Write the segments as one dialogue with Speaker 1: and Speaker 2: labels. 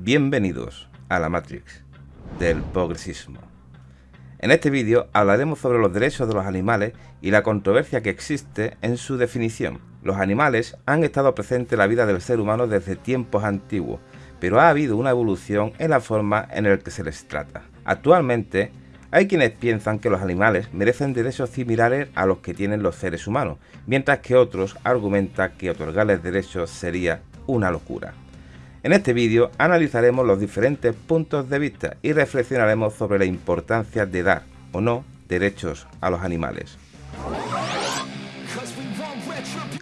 Speaker 1: Bienvenidos a la Matrix del progresismo. En este vídeo hablaremos sobre los derechos de los animales y la controversia que existe en su definición. Los animales han estado presentes en la vida del ser humano desde tiempos antiguos, pero ha habido una evolución en la forma en la que se les trata. Actualmente, hay quienes piensan que los animales merecen derechos similares a los que tienen los seres humanos, mientras que otros argumentan que otorgarles derechos sería una locura. En este vídeo analizaremos los diferentes puntos de vista y reflexionaremos sobre la importancia de dar o no derechos a los animales.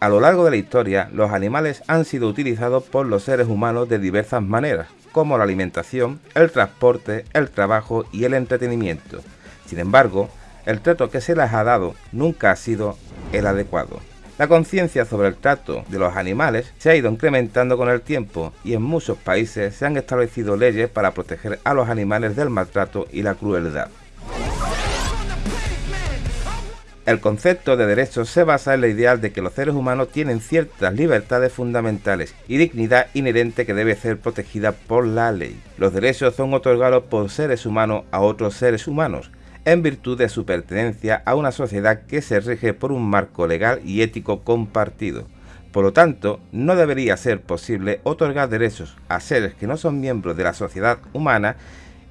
Speaker 1: A lo largo de la historia, los animales han sido utilizados por los seres humanos de diversas maneras, como la alimentación, el transporte, el trabajo y el entretenimiento. Sin embargo, el trato que se les ha dado nunca ha sido el adecuado. La conciencia sobre el trato de los animales se ha ido incrementando con el tiempo y en muchos países se han establecido leyes para proteger a los animales del maltrato y la crueldad. El concepto de derechos se basa en la idea de que los seres humanos tienen ciertas libertades fundamentales y dignidad inherente que debe ser protegida por la ley. Los derechos son otorgados por seres humanos a otros seres humanos, en virtud de su pertenencia a una sociedad que se rige por un marco legal y ético compartido. Por lo tanto, no debería ser posible otorgar derechos a seres que no son miembros de la sociedad humana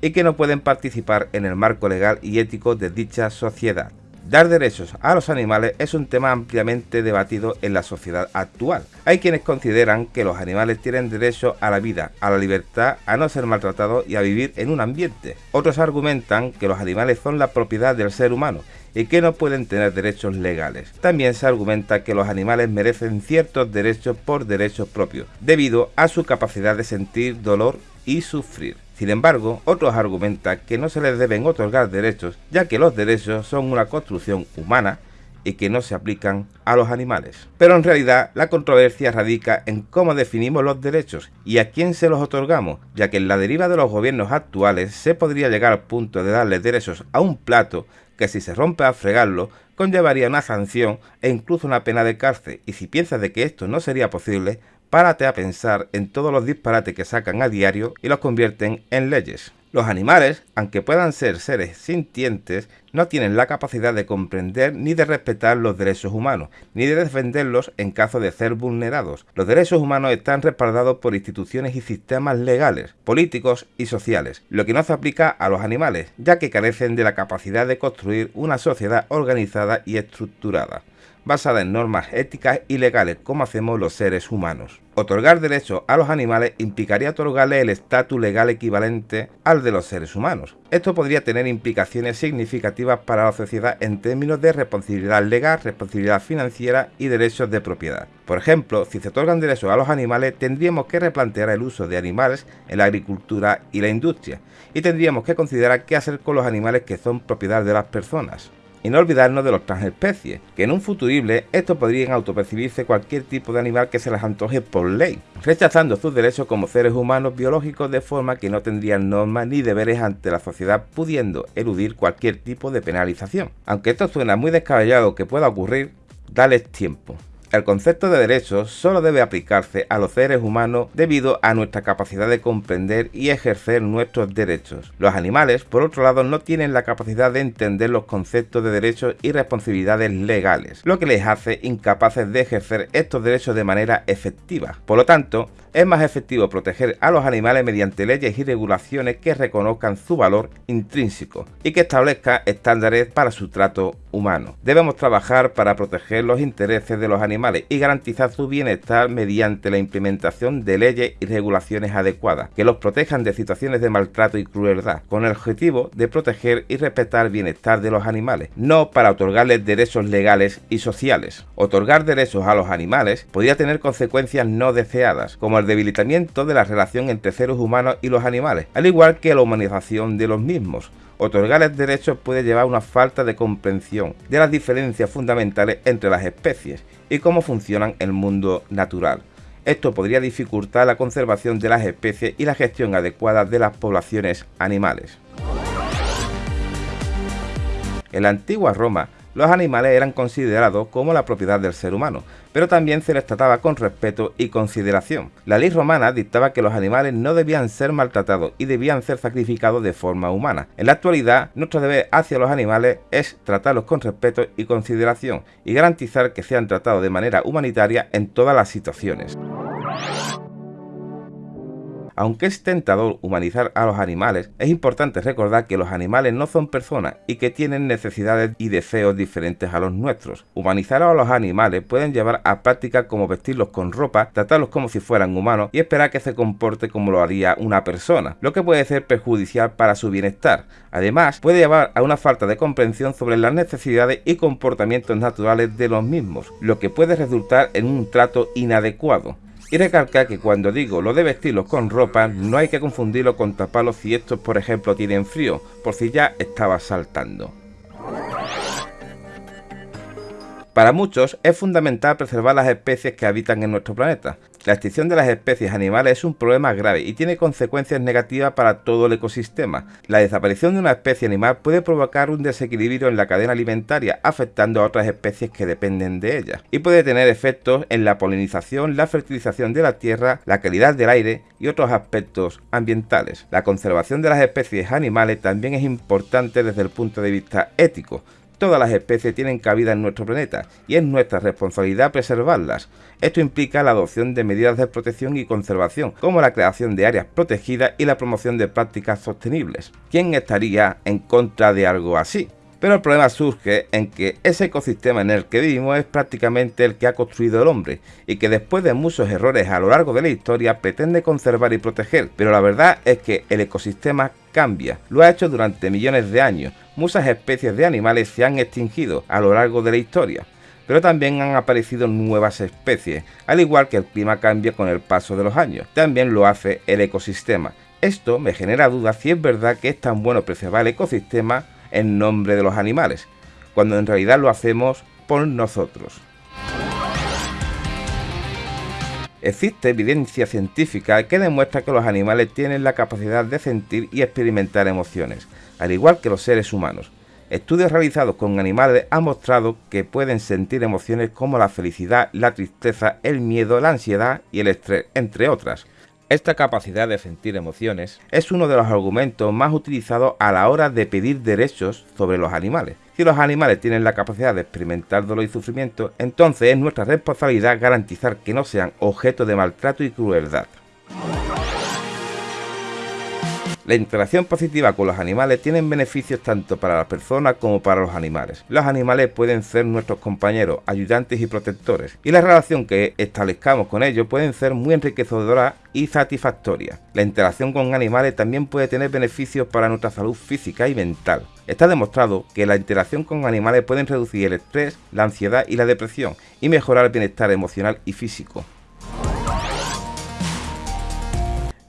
Speaker 1: y que no pueden participar en el marco legal y ético de dicha sociedad. Dar derechos a los animales es un tema ampliamente debatido en la sociedad actual. Hay quienes consideran que los animales tienen derecho a la vida, a la libertad, a no ser maltratados y a vivir en un ambiente. Otros argumentan que los animales son la propiedad del ser humano y que no pueden tener derechos legales. También se argumenta que los animales merecen ciertos derechos por derechos propios, debido a su capacidad de sentir dolor y sufrir. Sin embargo, otros argumentan que no se les deben otorgar derechos, ya que los derechos son una construcción humana y que no se aplican a los animales. Pero en realidad la controversia radica en cómo definimos los derechos y a quién se los otorgamos, ya que en la deriva de los gobiernos actuales se podría llegar al punto de darle derechos a un plato que si se rompe a fregarlo conllevaría una sanción e incluso una pena de cárcel y si piensas de que esto no sería posible, párate a pensar en todos los disparates que sacan a diario y los convierten en leyes. Los animales, aunque puedan ser seres sintientes, no tienen la capacidad de comprender ni de respetar los derechos humanos, ni de defenderlos en caso de ser vulnerados. Los derechos humanos están respaldados por instituciones y sistemas legales, políticos y sociales, lo que no se aplica a los animales, ya que carecen de la capacidad de construir una sociedad organizada y estructurada basada en normas éticas y legales como hacemos los seres humanos. Otorgar derechos a los animales implicaría otorgarle el estatus legal equivalente al de los seres humanos. Esto podría tener implicaciones significativas para la sociedad en términos de responsabilidad legal, responsabilidad financiera y derechos de propiedad. Por ejemplo, si se otorgan derechos a los animales, tendríamos que replantear el uso de animales en la agricultura y la industria, y tendríamos que considerar qué hacer con los animales que son propiedad de las personas y no olvidarnos de los transespecies, que en un futurible estos podrían autopercibirse cualquier tipo de animal que se les antoje por ley, rechazando sus derechos como seres humanos biológicos de forma que no tendrían normas ni deberes ante la sociedad pudiendo eludir cualquier tipo de penalización. Aunque esto suena muy descabellado que pueda ocurrir, dales tiempo. El concepto de derechos solo debe aplicarse a los seres humanos debido a nuestra capacidad de comprender y ejercer nuestros derechos. Los animales, por otro lado, no tienen la capacidad de entender los conceptos de derechos y responsabilidades legales, lo que les hace incapaces de ejercer estos derechos de manera efectiva. Por lo tanto, es más efectivo proteger a los animales mediante leyes y regulaciones que reconozcan su valor intrínseco y que establezcan estándares para su trato humano. Debemos trabajar para proteger los intereses de los animales y garantizar su bienestar mediante la implementación de leyes y regulaciones adecuadas que los protejan de situaciones de maltrato y crueldad, con el objetivo de proteger y respetar el bienestar de los animales, no para otorgarles derechos legales y sociales. Otorgar derechos a los animales podría tener consecuencias no deseadas, como el debilitamiento de la relación entre seres humanos y los animales, al igual que la humanización de los mismos, Otorgarles derechos puede llevar a una falta de comprensión de las diferencias fundamentales entre las especies y cómo funcionan el mundo natural. Esto podría dificultar la conservación de las especies y la gestión adecuada de las poblaciones animales. En la antigua Roma, los animales eran considerados como la propiedad del ser humano, pero también se les trataba con respeto y consideración. La ley romana dictaba que los animales no debían ser maltratados y debían ser sacrificados de forma humana. En la actualidad, nuestro deber hacia los animales es tratarlos con respeto y consideración y garantizar que sean tratados de manera humanitaria en todas las situaciones. Aunque es tentador humanizar a los animales, es importante recordar que los animales no son personas y que tienen necesidades y deseos diferentes a los nuestros. Humanizar a los animales pueden llevar a prácticas como vestirlos con ropa, tratarlos como si fueran humanos y esperar que se comporte como lo haría una persona, lo que puede ser perjudicial para su bienestar. Además, puede llevar a una falta de comprensión sobre las necesidades y comportamientos naturales de los mismos, lo que puede resultar en un trato inadecuado. Y recalcar que cuando digo lo de vestirlos con ropa, no hay que confundirlo con taparlos si estos por ejemplo tienen frío, por si ya estaba saltando. Para muchos es fundamental preservar las especies que habitan en nuestro planeta. La extinción de las especies animales es un problema grave y tiene consecuencias negativas para todo el ecosistema. La desaparición de una especie animal puede provocar un desequilibrio en la cadena alimentaria, afectando a otras especies que dependen de ella, y puede tener efectos en la polinización, la fertilización de la tierra, la calidad del aire y otros aspectos ambientales. La conservación de las especies animales también es importante desde el punto de vista ético, Todas las especies tienen cabida en nuestro planeta y es nuestra responsabilidad preservarlas. Esto implica la adopción de medidas de protección y conservación, como la creación de áreas protegidas y la promoción de prácticas sostenibles. ¿Quién estaría en contra de algo así? Pero el problema surge en que ese ecosistema en el que vivimos es prácticamente el que ha construido el hombre y que después de muchos errores a lo largo de la historia pretende conservar y proteger. Pero la verdad es que el ecosistema cambia, lo ha hecho durante millones de años. Muchas especies de animales se han extinguido a lo largo de la historia pero también han aparecido nuevas especies, al igual que el clima cambia con el paso de los años, también lo hace el ecosistema. Esto me genera dudas si es verdad que es tan bueno preservar el ecosistema en nombre de los animales, cuando en realidad lo hacemos por nosotros. Existe evidencia científica que demuestra que los animales tienen la capacidad de sentir y experimentar emociones, al igual que los seres humanos. Estudios realizados con animales han mostrado que pueden sentir emociones como la felicidad, la tristeza, el miedo, la ansiedad y el estrés, entre otras. Esta capacidad de sentir emociones es uno de los argumentos más utilizados a la hora de pedir derechos sobre los animales. Si los animales tienen la capacidad de experimentar dolor y sufrimiento, entonces es nuestra responsabilidad garantizar que no sean objeto de maltrato y crueldad. La interacción positiva con los animales tiene beneficios tanto para las personas como para los animales. Los animales pueden ser nuestros compañeros, ayudantes y protectores, y la relación que establezcamos con ellos pueden ser muy enriquecedora y satisfactoria. La interacción con animales también puede tener beneficios para nuestra salud física y mental. Está demostrado que la interacción con animales puede reducir el estrés, la ansiedad y la depresión, y mejorar el bienestar emocional y físico.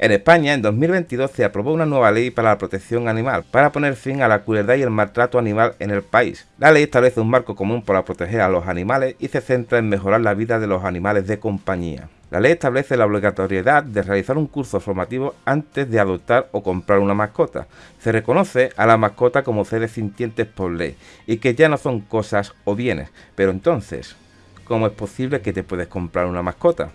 Speaker 1: En España, en 2022, se aprobó una nueva ley para la protección animal, para poner fin a la crueldad y el maltrato animal en el país. La ley establece un marco común para proteger a los animales y se centra en mejorar la vida de los animales de compañía. La ley establece la obligatoriedad de realizar un curso formativo antes de adoptar o comprar una mascota. Se reconoce a la mascota como seres sintientes por ley y que ya no son cosas o bienes. Pero entonces, ¿cómo es posible que te puedes comprar una mascota?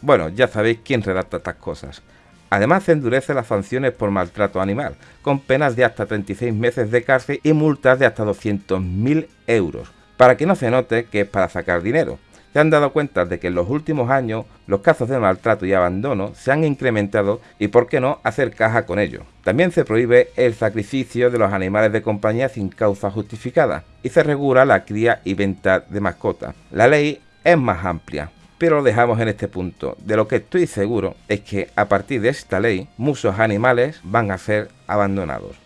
Speaker 1: Bueno, ya sabéis quién redacta estas cosas. Además se endurece las sanciones por maltrato animal, con penas de hasta 36 meses de cárcel y multas de hasta 200.000 euros, para que no se note que es para sacar dinero. Se han dado cuenta de que en los últimos años los casos de maltrato y abandono se han incrementado y por qué no hacer caja con ello. También se prohíbe el sacrificio de los animales de compañía sin causa justificada y se regula la cría y venta de mascotas. La ley es más amplia, pero lo dejamos en este punto. De lo que estoy seguro es que a partir de esta ley muchos animales van a ser abandonados.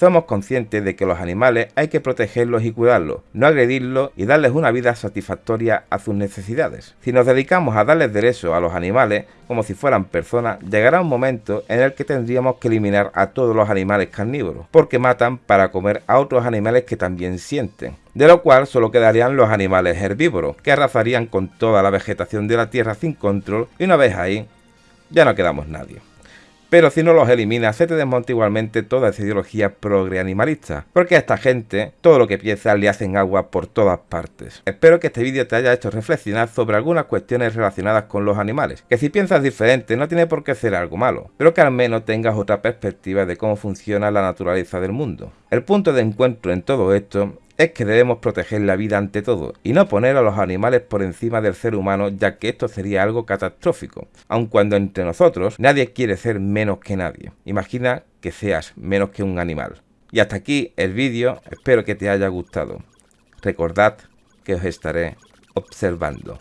Speaker 1: Somos conscientes de que los animales hay que protegerlos y cuidarlos, no agredirlos y darles una vida satisfactoria a sus necesidades. Si nos dedicamos a darles derechos a los animales como si fueran personas, llegará un momento en el que tendríamos que eliminar a todos los animales carnívoros, porque matan para comer a otros animales que también sienten. De lo cual solo quedarían los animales herbívoros, que arrasarían con toda la vegetación de la tierra sin control y una vez ahí, ya no quedamos nadie. Pero si no los eliminas, se te desmonta igualmente toda esa ideología progre-animalista, porque a esta gente todo lo que piensa le hacen agua por todas partes. Espero que este vídeo te haya hecho reflexionar sobre algunas cuestiones relacionadas con los animales, que si piensas diferente no tiene por qué ser algo malo, pero que al menos tengas otra perspectiva de cómo funciona la naturaleza del mundo. El punto de encuentro en todo esto es que debemos proteger la vida ante todo y no poner a los animales por encima del ser humano ya que esto sería algo catastrófico, aun cuando entre nosotros nadie quiere ser menos que nadie. Imagina que seas menos que un animal. Y hasta aquí el vídeo, espero que te haya gustado. Recordad que os estaré observando.